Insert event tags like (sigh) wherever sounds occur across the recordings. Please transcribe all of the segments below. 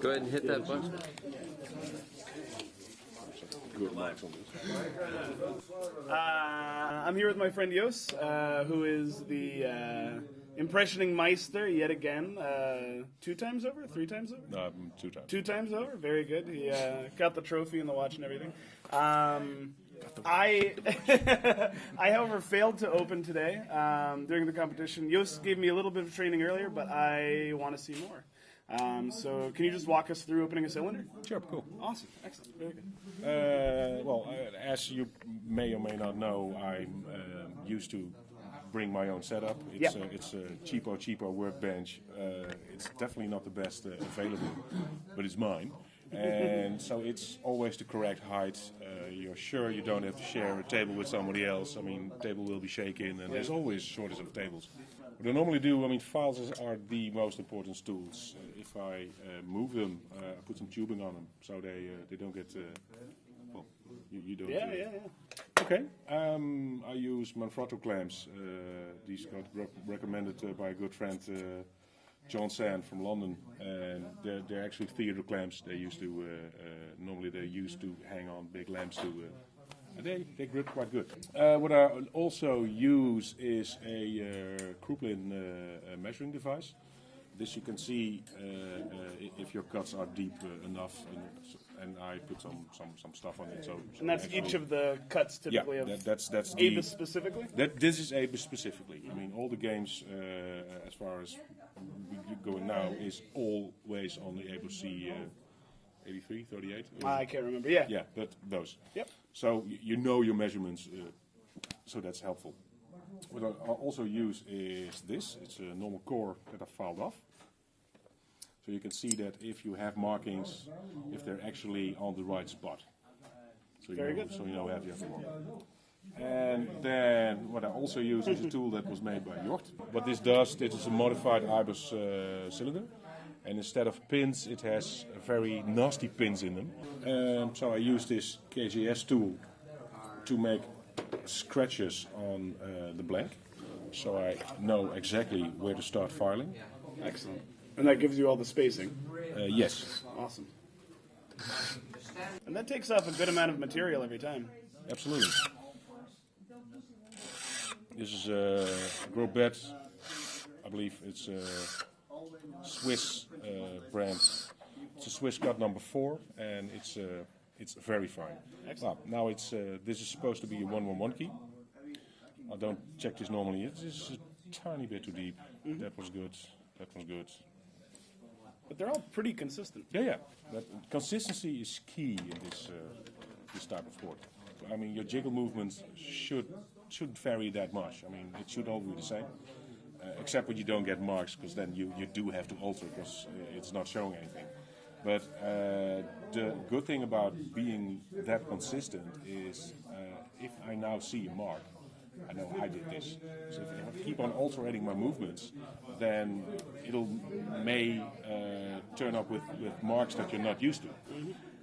Go ahead and hit that button. Uh, I'm here with my friend Jos, uh, who is the uh, impressioning Meister yet again. Uh, two times over? Three times over? No, um, two times. Two times over? Very good. He uh, got the trophy and the watch and everything. Um, I, (laughs) I, however, failed to open today um, during the competition. Jos gave me a little bit of training earlier, but I want to see more. Um, so, can you just walk us through opening a cylinder? Sure, cool. Awesome, excellent, very good. Uh, well, uh, as you may or may not know, I'm uh, used to bring my own setup. It's, a, it's a cheapo, cheapo workbench. Uh, it's definitely not the best uh, available, but it's mine. And so it's always the correct height. Uh, you're sure you don't have to share a table with somebody else. I mean, table will be shaken, and there's always shortage of tables. What I normally do, I mean, files are the most important tools. Uh, if I uh, move them, uh, I put some tubing on them so they uh, they don't get. Uh, well, you, you don't. Yeah, yeah, yeah. Okay. Um, I use Manfrotto clamps. Uh, these got rec- recommended uh, by a good friend, uh, John Sand from London, and they're, they're actually theater clamps. They used to uh, uh, normally they used to hang on big lamps to. Uh, they, they grip quite good. What I also use is a Kruplin measuring device. This you can see if your cuts are deep enough, and, and I put some, some, some stuff on it. So, so And that's each of the cuts yeah, typically of that, that's that's the, Abus specifically? that this is Abus specifically. I mean, all the games, uh, as far as we going now, is always on the Abus C uh, 83, 38. I can't remember. Yeah. yeah, but those. Yep. So y- you know your measurements, uh, so that's helpful. What I I also use is this. It's a normal core that I filed off. So you can see that if you have markings, if they're actually on the right spot. So you Very know, good. So you know have you have to. And then what I also use is a tool that was made by Jort. What this does, it is a modified Abus uh, cylinder. And instead of pins, it has very nasty pins in them. Um, so I use this KGS tool to make scratches on uh, the blank. So I know exactly where to start filing. Excellent. And that gives you all the spacing. Uh, yes, Awesome. And that takes off a good amount of material every time. absolutely. This is a Grobet, I believe it's a Swiss uh, brand. It's a Swiss cut number four, and it's uh, it's very fine. Well, now it's uh, this is supposed to be a one one one key. I don't check this normally. It's just a tiny bit too deep. That was good. That was good. But they're all pretty consistent. Yeah, yeah. But consistency is key in this uh, this type of sport. I mean, your jiggle movements should shouldn't vary that much. I mean, it should all be the same, uh, except when you don't get marks, because then you, you do have to alter because it's not showing anything. But uh, the good thing about being that consistent is uh, if I now see a mark, I know I did this. So if I keep on altering my movements, then it'll may uh, turn up with, with marks that you're not used to.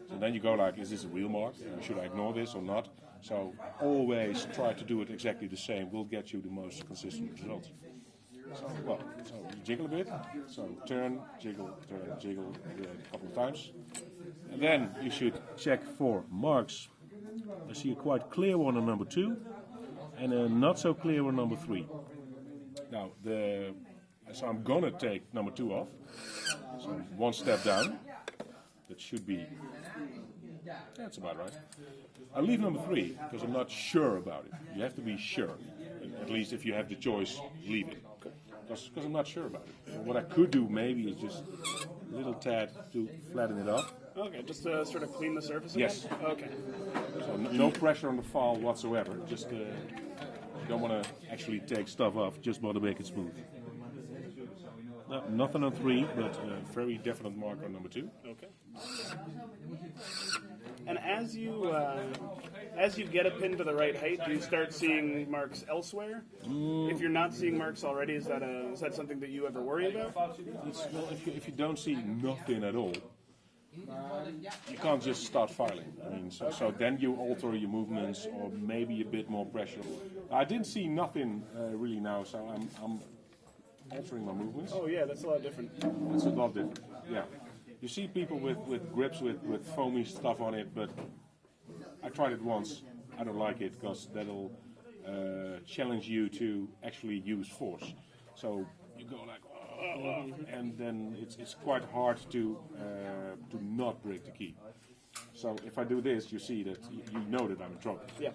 So then you go like, is this a real mark? Should I ignore this or not? So always try to do it exactly the same. Will get you the most consistent results. So, well, so you jiggle a bit. So turn, jiggle, turn, jiggle a couple of times. And then you should check for marks. I see a quite clear one on number two, and a not so clear one on number three. Now, the so I'm gonna take number two off. So one step down. That should be. That's about right. I leave number three because I'm not sure about it. You have to be sure. At least if you have the choice, leave it. Because I'm not sure about it. What I could do maybe is just a little tad to flatten it up. Okay, just to sort of clean the surface Yes. again? Okay. So no pressure on the fall whatsoever. Just uh, don't want to actually take stuff off. Just want to make it smooth. No, nothing on three, but a very definite mark on number two. Okay. And as you uh, as you get a pin to the right height, do you start seeing marks elsewhere? If you're not seeing marks already, is that a is that something that you ever worry about? It's, well, if you, if you don't see nothing at all, you can't just start filing. I mean, so, so then you alter your movements or maybe a bit more pressure. I didn't see nothing uh, really now, so I'm, I'm altering my movements. Oh yeah, that's a lot different. It's a lot different. Yeah. You see people with, with grips with, with foamy stuff on it, but I tried it once. I don't like it because that'll uh, challenge you to actually use force. So you go like, and then it's, it's quite hard to uh, to not break the key. So if I do this, you see that you know that I'm in trouble. Yeah.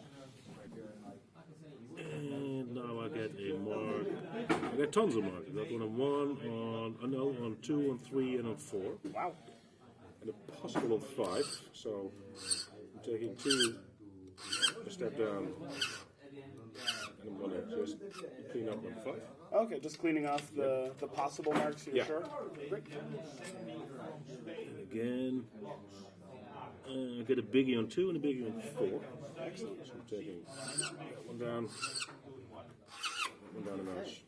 And now I get a mark. I get tons of marks. I got one on one, on uh, no, on two, on three, and on four. Wow. and a possible of five. So I'm taking two, a step down, and I'm gonna just clean up five. Okay, just cleaning off the, the possible marks. You're Yeah. sure? Great. And again, uh, I get a biggie on two and a biggie on four. Excellent. So I'm taking one down, one down a notch.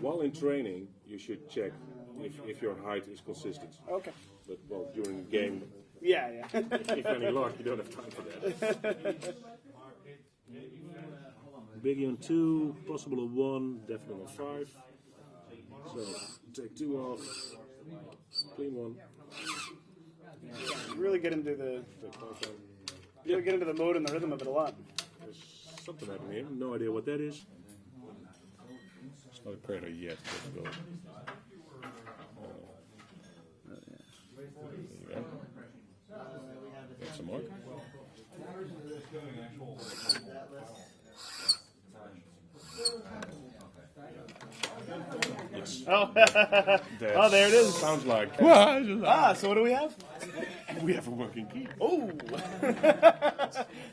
While in training, you should check if, if your height is consistent. Okay. But well, during the game, Yeah, yeah. if any luck, you don't have time for that. (laughs) Biggie on two, possible of one, definitely on five. So take two off, clean one, really get into the take five really get into the mode and the rhythm of it a lot. There's something happening here. No idea what that is. It's not a predator yet. But we'll, there you go. Oh. Get some more. Oh, (laughs) oh, there it is. Sounds like Ah, so what do we have? we have a working key. Oh, (laughs)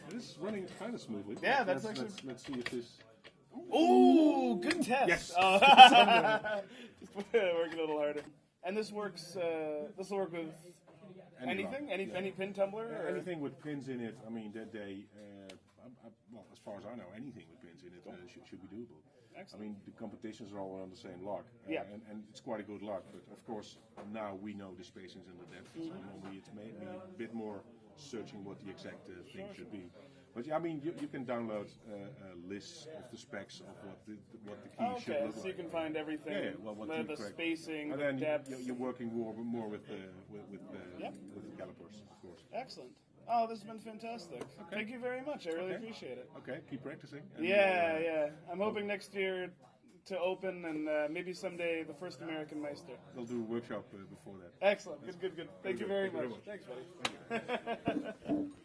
this is running kind of smoothly. Yeah, that's let's, actually- Let's, let's see if this. oh, good test. Yes. Oh. (laughs) Just working a little harder. And this works. Uh, this will work with Any anything, any yeah. any pin tumbler. Or? Anything with pins in it, I mean, that they, uh, I, I, well, as far as I know, anything with pins in it uh, should, should be doable. I mean, the competitions are all on the same lock, uh, Yeah. and, and it's quite a good lock. But of course, now we know the spacings and the depth, so normally it's maybe a bit more searching what the exact uh, thing should be. But yeah, I mean, you, you can download uh, uh, lists of the specs of what the what the key should Okay, look so like. you can find everything. Yeah, yeah, well, what the, the the spacing, and the then depth. you're, you're working more, more with the with with the, Yep. with the calipers, of course. Excellent. Oh, this has been fantastic. Thank you very much. I really Okay. appreciate it. Okay, keep practicing. Yeah, uh, yeah. I'm hoping next year to open and uh, maybe someday the first American Meister. They'll do a workshop uh, before that. Excellent. Good, good, good. Thank you very Thank you much. Thanks, buddy. (laughs)